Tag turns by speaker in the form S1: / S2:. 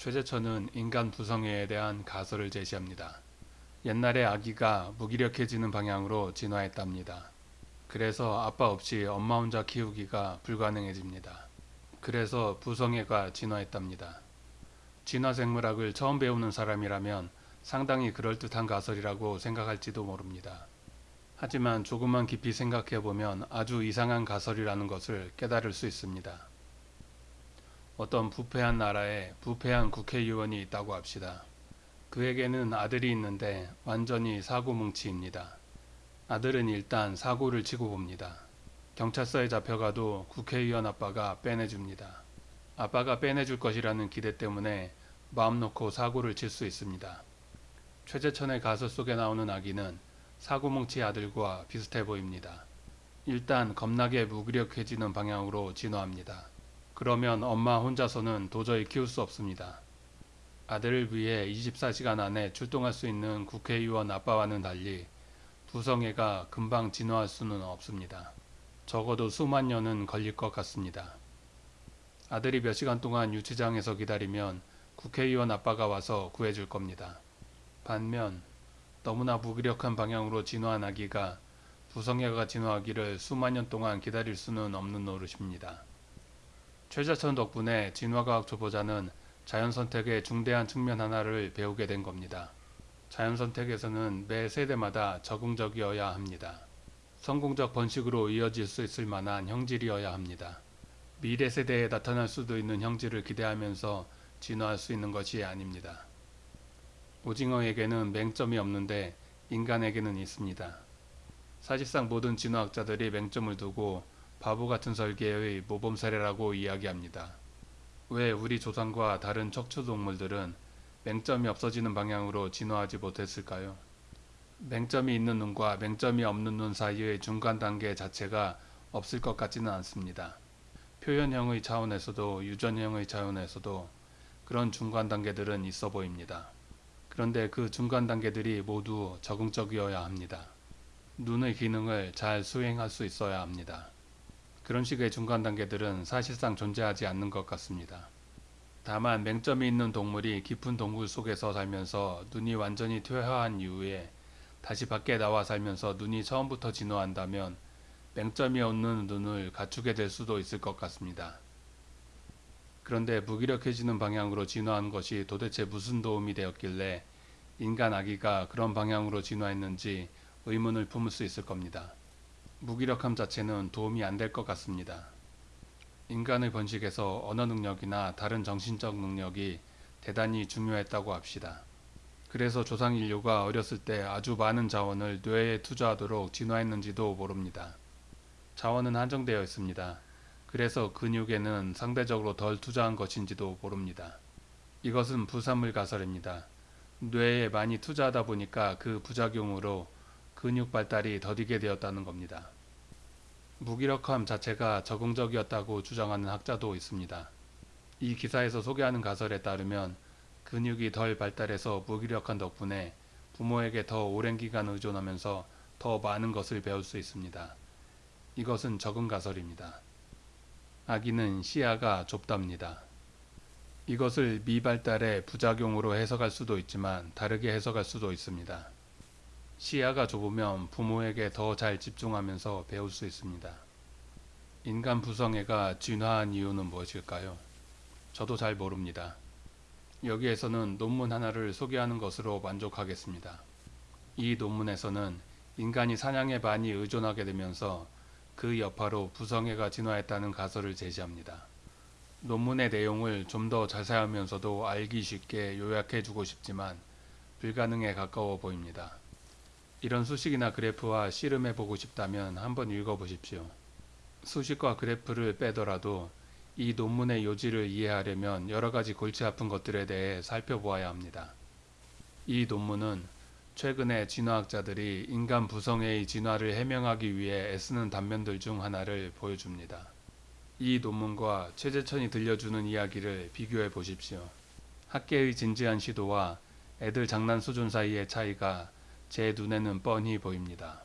S1: 최재천은 인간 부성애에 대한 가설을 제시합니다. 옛날에 아기가 무기력해지는 방향으로 진화했답니다. 그래서 아빠 없이 엄마 혼자 키우기가 불가능해집니다. 그래서 부성애가 진화했답니다. 진화생물학을 처음 배우는 사람이라면 상당히 그럴듯한 가설이라고 생각할지도 모릅니다. 하지만 조금만 깊이 생각해보면 아주 이상한 가설이라는 것을 깨달을 수 있습니다. 어떤 부패한 나라에 부패한 국회의원이 있다고 합시다. 그에게는 아들이 있는데 완전히 사고뭉치입니다. 아들은 일단 사고를 치고 봅니다. 경찰서에 잡혀가도 국회의원 아빠가 빼내줍니다. 아빠가 빼내줄 것이라는 기대 때문에 마음 놓고 사고를 칠 수 있습니다. 최재천의 가설 속에 나오는 아기는 사고뭉치 아들과 비슷해 보입니다. 일단 겁나게 무기력해지는 방향으로 진화합니다. 그러면 엄마 혼자서는 도저히 키울 수 없습니다. 아들을 위해 24시간 안에 출동할 수 있는 국회의원 아빠와는 달리 부성애가 금방 진화할 수는 없습니다. 적어도 수만 년은 걸릴 것 같습니다. 아들이 몇 시간 동안 유치장에서 기다리면 국회의원 아빠가 와서 구해줄 겁니다. 반면 너무나 무기력한 방향으로 진화한 아기가 부성애가 진화하기를 수만 년 동안 기다릴 수는 없는 노릇입니다. 최자천 덕분에 진화과학 초보자는 자연선택의 중대한 측면 하나를 배우게 된 겁니다. 자연선택에서는 매 세대마다 적응적이어야 합니다. 성공적 번식으로 이어질 수 있을 만한 형질이어야 합니다. 미래 세대에 나타날 수도 있는 형질을 기대하면서 진화할 수 있는 것이 아닙니다. 오징어에게는 맹점이 없는데 인간에게는 있습니다. 사실상 모든 진화학자들이 맹점을 두고 바보 같은 설계의 모범 사례라고 이야기합니다. 왜 우리 조상과 다른 척추 동물들은 맹점이 없어지는 방향으로 진화하지 못했을까요? 맹점이 있는 눈과 맹점이 없는 눈 사이의 중간 단계 자체가 없을 것 같지는 않습니다. 표현형의 차원에서도 유전형의 차원에서도 그런 중간 단계들은 있어 보입니다. 그런데 그 중간 단계들이 모두 적응적이어야 합니다. 눈의 기능을 잘 수행할 수 있어야 합니다. 그런 식의 중간 단계들은 사실상 존재하지 않는 것 같습니다. 다만 맹점이 있는 동물이 깊은 동굴 속에서 살면서 눈이 완전히 퇴화한 이후에 다시 밖에 나와 살면서 눈이 처음부터 진화한다면 맹점이 없는 눈을 갖추게 될 수도 있을 것 같습니다. 그런데 무기력해지는 방향으로 진화한 것이 도대체 무슨 도움이 되었길래 인간 아기가 그런 방향으로 진화했는지 의문을 품을 수 있을 겁니다. 무기력함 자체는 도움이 안 될 것 같습니다. 인간의 번식에서 언어 능력이나 다른 정신적 능력이 대단히 중요했다고 합시다. 그래서 조상 인류가 어렸을 때 아주 많은 자원을 뇌에 투자하도록 진화했는지도 모릅니다. 자원은 한정되어 있습니다. 그래서 근육에는 상대적으로 덜 투자한 것인지도 모릅니다. 이것은 부산물 가설입니다. 뇌에 많이 투자하다 보니까 그 부작용으로 근육 발달이 더디게 되었다는 겁니다. 무기력함 자체가 적응적이었다고 주장하는 학자도 있습니다. 이 기사에서 소개하는 가설에 따르면 근육이 덜 발달해서 무기력한 덕분에 부모에게 더 오랜 기간 의존하면서 더 많은 것을 배울 수 있습니다. 이것은 적응 가설입니다. 아기는 시야가 좁답니다. 이것을 미발달의 부작용으로 해석할 수도 있지만 다르게 해석할 수도 있습니다. 시야가 좁으면 부모에게 더 잘 집중하면서 배울 수 있습니다. 인간 부성애가 진화한 이유는 무엇일까요? 저도 잘 모릅니다. 여기에서는 논문 하나를 소개하는 것으로 만족하겠습니다. 이 논문에서는 인간이 사냥에 많이 의존하게 되면서 그 여파로 부성애가 진화했다는 가설을 제시합니다. 논문의 내용을 좀 더 자세하면서도 알기 쉽게 요약해 주고 싶지만 불가능에 가까워 보입니다. 이런 수식이나 그래프와 씨름해 보고 싶다면 한번 읽어보십시오. 수식과 그래프를 빼더라도 이 논문의 요지를 이해하려면 여러가지 골치 아픈 것들에 대해 살펴보아야 합니다. 이 논문은 최근에 진화학자들이 인간 부성애의 진화를 해명하기 위해 애쓰는 단면들 중 하나를 보여줍니다. 이 논문과 최재천이 들려주는 이야기를 비교해 보십시오. 학계의 진지한 시도와 애들 장난 수준 사이의 차이가 제 눈에는 뻔히 보입니다.